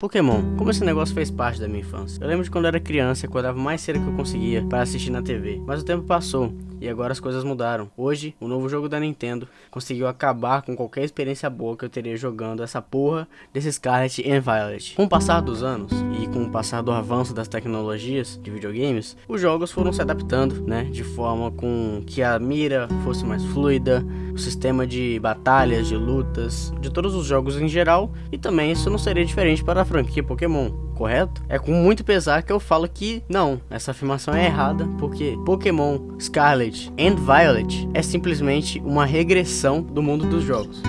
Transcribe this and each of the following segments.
Pokémon, como esse negócio fez parte da minha infância. Eu lembro de quando era criança acordava mais cedo que eu conseguia para assistir na TV. Mas o tempo passou e agora as coisas mudaram. Hoje, o novo jogo da Nintendo conseguiu acabar com qualquer experiência boa que eu teria jogando essa porra desse Scarlet and Violet. Com o passar dos anos e com o passar do avanço das tecnologias de videogames, os jogos foram se adaptando, né, de forma com que a mira fosse mais fluida, o sistema de batalhas, de lutas, de todos os jogos em geral, e também isso não seria diferente para a franquia Pokémon, correto? É com muito pesar que eu falo que não, essa afirmação é errada, porque Pokémon Scarlet and Violet é simplesmente uma regressão do mundo dos jogos.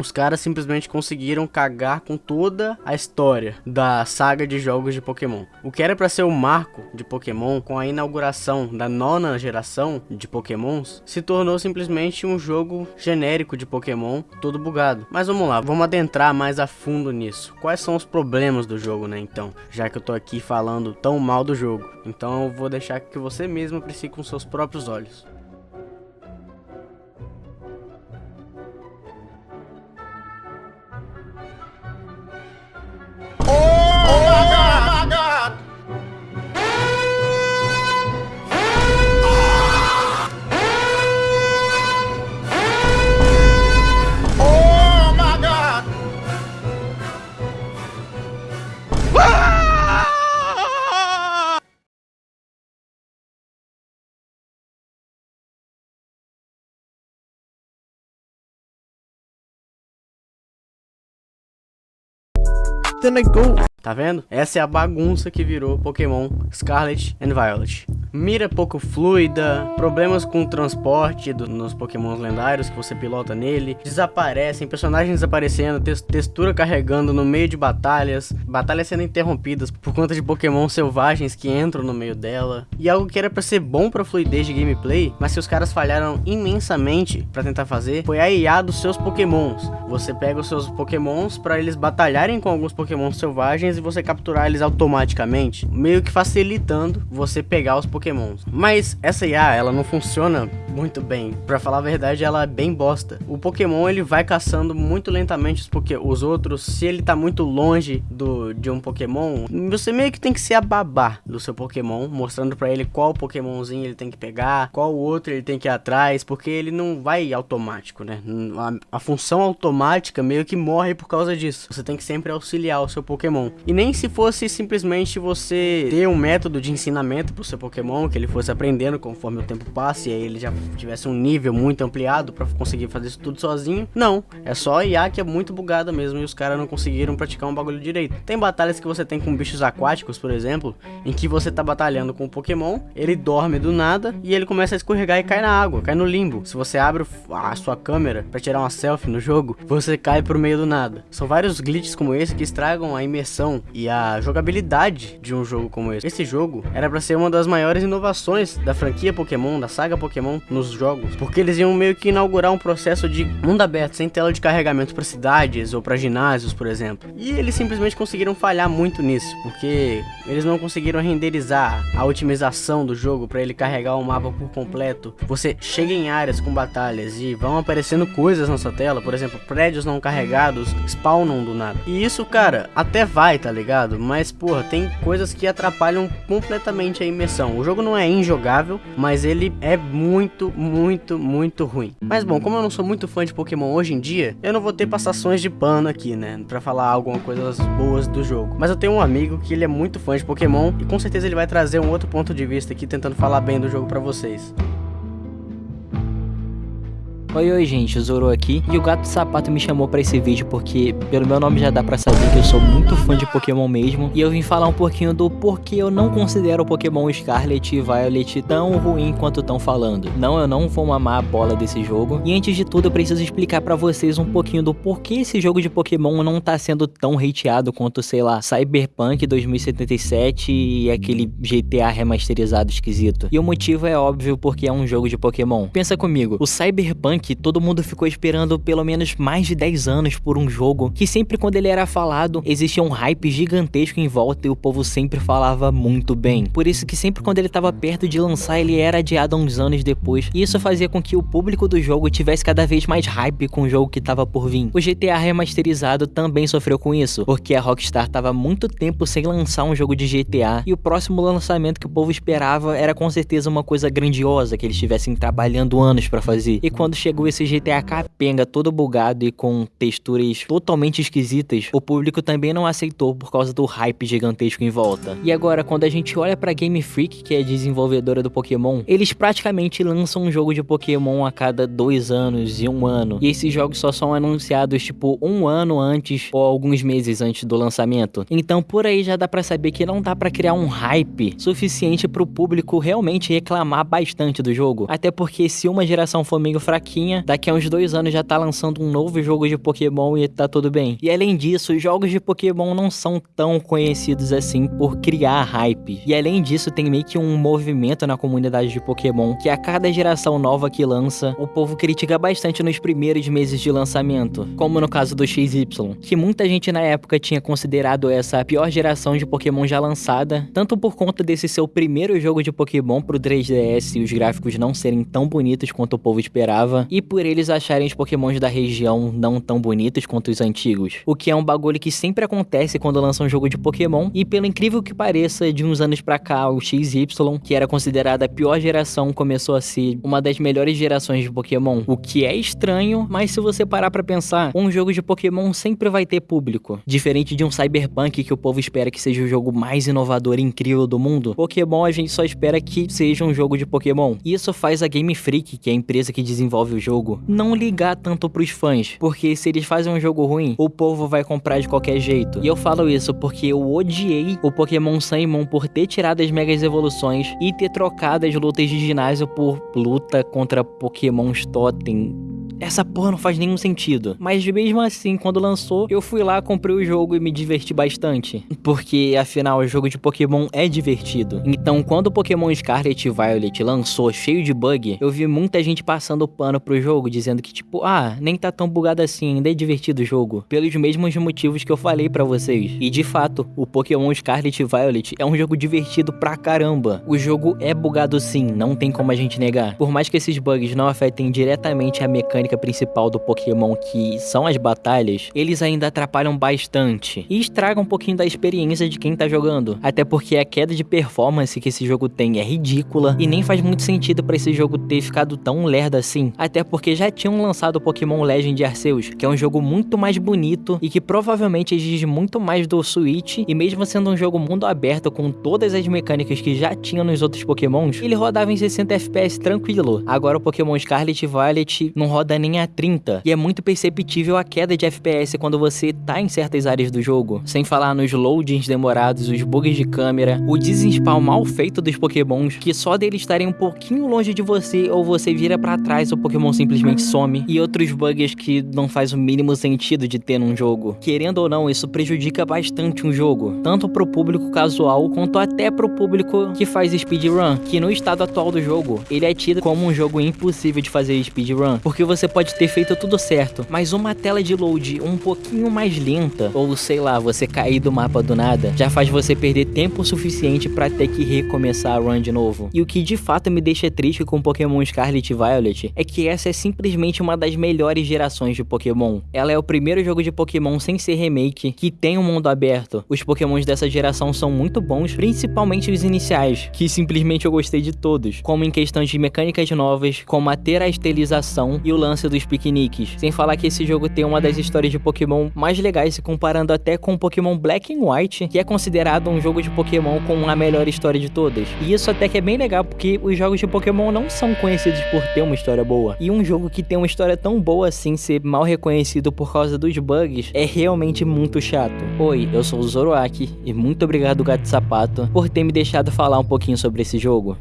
Os caras simplesmente conseguiram cagar com toda a história da saga de jogos de Pokémon. O que era para ser o marco de Pokémon com a inauguração da nona geração de Pokémons se tornou simplesmente um jogo genérico de Pokémon todo bugado. Mas vamos lá, vamos adentrar mais a fundo nisso. Quais são os problemas do jogo, né, então? Já que eu tô aqui falando tão mal do jogo. Então eu vou deixar que você mesmo aprecie com seus próprios olhos. Tá vendo? Essa é a bagunça que virou Pokémon Scarlet and Violet. Mira pouco fluida, problemas com o transporte do, nos Pokémons lendários que você pilota nele, desaparecem, personagens desaparecendo, te textura carregando no meio de batalhas, batalhas sendo interrompidas por conta de Pokémon selvagens que entram no meio dela. E algo que era para ser bom para fluidez de gameplay, mas que os caras falharam imensamente para tentar fazer, foi a IA dos seus Pokémons. Você pega os seus Pokémons para eles batalharem com alguns Pokémons selvagens e você capturar eles automaticamente, meio que facilitando você pegar os pokémons. Mas essa IA, ela não funciona muito bem. Pra falar a verdade, ela é bem bosta. O pokémon, ele vai caçando muito lentamente os, poké os outros. Se ele tá muito longe do, de um pokémon, você meio que tem que ser a babá do seu pokémon, mostrando pra ele qual pokémonzinho ele tem que pegar, qual outro ele tem que ir atrás, porque ele não vai automático, né? A, a função automática meio que morre por causa disso. Você tem que sempre auxiliar o seu pokémon. E nem se fosse simplesmente você ter um método de ensinamento pro seu Pokémon, que ele fosse aprendendo conforme o tempo passa e aí ele já tivesse um nível muito ampliado para conseguir fazer isso tudo sozinho. Não, é só a IA que é muito bugada mesmo e os caras não conseguiram praticar um bagulho direito. Tem batalhas que você tem com bichos aquáticos, por exemplo, em que você tá batalhando com o Pokémon, ele dorme do nada e ele começa a escorregar e cai na água, cai no limbo. Se você abre a sua câmera para tirar uma selfie no jogo, você cai pro meio do nada. São vários glitches como esse que estragam a imersão e a jogabilidade de um jogo como esse. Esse jogo era para ser uma das maiores inovações da franquia Pokémon, da saga Pokémon nos jogos, porque eles iam meio que inaugurar um processo de mundo aberto, sem tela de carregamento para cidades ou para ginásios, por exemplo. E eles simplesmente conseguiram falhar muito nisso, porque eles não conseguiram renderizar a otimização do jogo para ele carregar o mapa por completo. Você chega em áreas com batalhas e vão aparecendo coisas na sua tela, por exemplo, prédios não carregados spawnam do nada. E isso, cara, até vai, tá ligado? Mas, porra, tem coisas que atrapalham completamente a imersão. O jogo não é injogável, mas ele é muito, muito, muito ruim. Mas bom, como eu não sou muito fã de Pokémon hoje em dia, eu não vou ter passações de pano aqui, né? Pra falar alguma coisas boas do jogo. Mas eu tenho um amigo que ele é muito fã de Pokémon e com certeza ele vai trazer um outro ponto de vista aqui tentando falar bem do jogo pra vocês. Oi, oi gente, o Zoro aqui e o Gato Sapato me chamou pra esse vídeo porque pelo meu nome já dá pra saber que eu sou muito fã de Pokémon mesmo e eu vim falar um pouquinho do porquê eu não considero o Pokémon Scarlet e Violet tão ruim quanto estão falando. Não, eu não vou mamar a bola desse jogo e antes de tudo eu preciso explicar pra vocês um pouquinho do porquê esse jogo de Pokémon não tá sendo tão hateado quanto, sei lá, Cyberpunk 2077 e aquele GTA remasterizado esquisito. E o motivo é óbvio porque é um jogo de Pokémon. Pensa comigo, o Cyberpunk que todo mundo ficou esperando pelo menos mais de 10 anos por um jogo, que sempre quando ele era falado, existia um hype gigantesco em volta e o povo sempre falava muito bem. Por isso que sempre quando ele estava perto de lançar, ele era adiado uns anos depois, e isso fazia com que o público do jogo tivesse cada vez mais hype com o jogo que estava por vir. O GTA remasterizado também sofreu com isso, porque a Rockstar estava muito tempo sem lançar um jogo de GTA, e o próximo lançamento que o povo esperava era com certeza uma coisa grandiosa que eles estivessem trabalhando anos para fazer. E quando chegou esse GTA capenga todo bugado e com texturas totalmente esquisitas, o público também não aceitou por causa do hype gigantesco em volta. E agora, quando a gente olha para Game Freak, que é desenvolvedora do Pokémon, eles praticamente lançam um jogo de Pokémon a cada dois anos e um ano. E esses jogos só são anunciados tipo um ano antes ou alguns meses antes do lançamento. Então por aí já dá para saber que não dá para criar um hype suficiente para o público realmente reclamar bastante do jogo. Até porque se uma geração for meio fraquinha, daqui a uns dois anos já tá lançando um novo jogo de Pokémon e tá tudo bem. E além disso, os jogos de Pokémon não são tão conhecidos assim por criar hype. E além disso, tem meio que um movimento na comunidade de Pokémon que a cada geração nova que lança, o povo critica bastante nos primeiros meses de lançamento, como no caso do XY, que muita gente na época tinha considerado essa a pior geração de Pokémon já lançada, tanto por conta desse seu primeiro jogo de Pokémon pro 3DS e os gráficos não serem tão bonitos quanto o povo esperava, e por eles acharem os Pokémons da região não tão bonitos quanto os antigos. O que é um bagulho que sempre acontece quando lança um jogo de Pokémon, e pelo incrível que pareça, de uns anos pra cá, o XY, que era considerada a pior geração, começou a ser uma das melhores gerações de Pokémon. O que é estranho, mas se você parar pra pensar, um jogo de Pokémon sempre vai ter público. Diferente de um Cyberpunk que o povo espera que seja o jogo mais inovador e incrível do mundo, Pokémon a gente só espera que seja um jogo de Pokémon. Isso faz a Game Freak, que é a empresa que desenvolve o jogo, não ligar tanto pros fãs, porque se eles fazem um jogo ruim, o povo vai comprar de qualquer jeito. E eu falo isso porque eu odiei o Pokémon Saimon por ter tirado as Megas Evoluções e ter trocado as lutas de ginásio por luta contra Pokémon Totem essa porra não faz nenhum sentido. Mas mesmo assim, quando lançou, eu fui lá, comprei o jogo e me diverti bastante. Porque afinal, o jogo de Pokémon é divertido. Então, quando o Pokémon Scarlet e Violet lançou cheio de bug, eu vi muita gente passando pano pro jogo, dizendo que tipo, ah, nem tá tão bugado assim, ainda é divertido o jogo. Pelos mesmos motivos que eu falei para vocês. E de fato, o Pokémon Scarlet e Violet é um jogo divertido pra caramba. O jogo é bugado sim, não tem como a gente negar. Por mais que esses bugs não afetem diretamente a mecânica mecânica principal do Pokémon, que são as batalhas, eles ainda atrapalham bastante e estragam um pouquinho da experiência de quem tá jogando. Até porque a queda de performance que esse jogo tem é ridícula e nem faz muito sentido para esse jogo ter ficado tão lerdo assim. Até porque já tinham lançado o Pokémon Legend Arceus, que é um jogo muito mais bonito e que provavelmente exige muito mais do Switch e mesmo sendo um jogo mundo aberto com todas as mecânicas que já tinha nos outros Pokémons, ele rodava em 60 FPS tranquilo. Agora o Pokémon Scarlet e Violet não roda nem a 30. E é muito perceptível a queda de FPS quando você tá em certas áreas do jogo. Sem falar nos loadings demorados, os bugs de câmera, o desespawn mal feito dos pokémons, que só deles estarem um pouquinho longe de você ou você vira para trás o pokémon simplesmente some. E outros bugs que não faz o mínimo sentido de ter num jogo. Querendo ou não, isso prejudica bastante um jogo. Tanto pro público casual, quanto até pro público que faz speedrun. Que no estado atual do jogo, ele é tido como um jogo impossível de fazer speedrun. Porque você pode ter feito tudo certo, mas uma tela de load um pouquinho mais lenta, ou sei lá, você cair do mapa do nada, já faz você perder tempo suficiente para ter que recomeçar a run de novo. E o que de fato me deixa triste com Pokémon Scarlet e Violet é que essa é simplesmente uma das melhores gerações de Pokémon. Ela é o primeiro jogo de Pokémon sem ser remake que tem um mundo aberto. Os Pokémons dessa geração são muito bons, principalmente os iniciais, que simplesmente eu gostei de todos, como em questão de mecânicas novas, como a terastelização e o lance dos piqueniques. Sem falar que esse jogo tem uma das histórias de Pokémon mais legais, se comparando até com Pokémon Black and White, que é considerado um jogo de Pokémon com a melhor história de todas. E isso até que é bem legal, porque os jogos de Pokémon não são conhecidos por ter uma história boa. E um jogo que tem uma história tão boa assim ser mal reconhecido por causa dos bugs é realmente muito chato. Oi, eu sou o Zoroark e muito obrigado Gato Sapato por ter me deixado falar um pouquinho sobre esse jogo.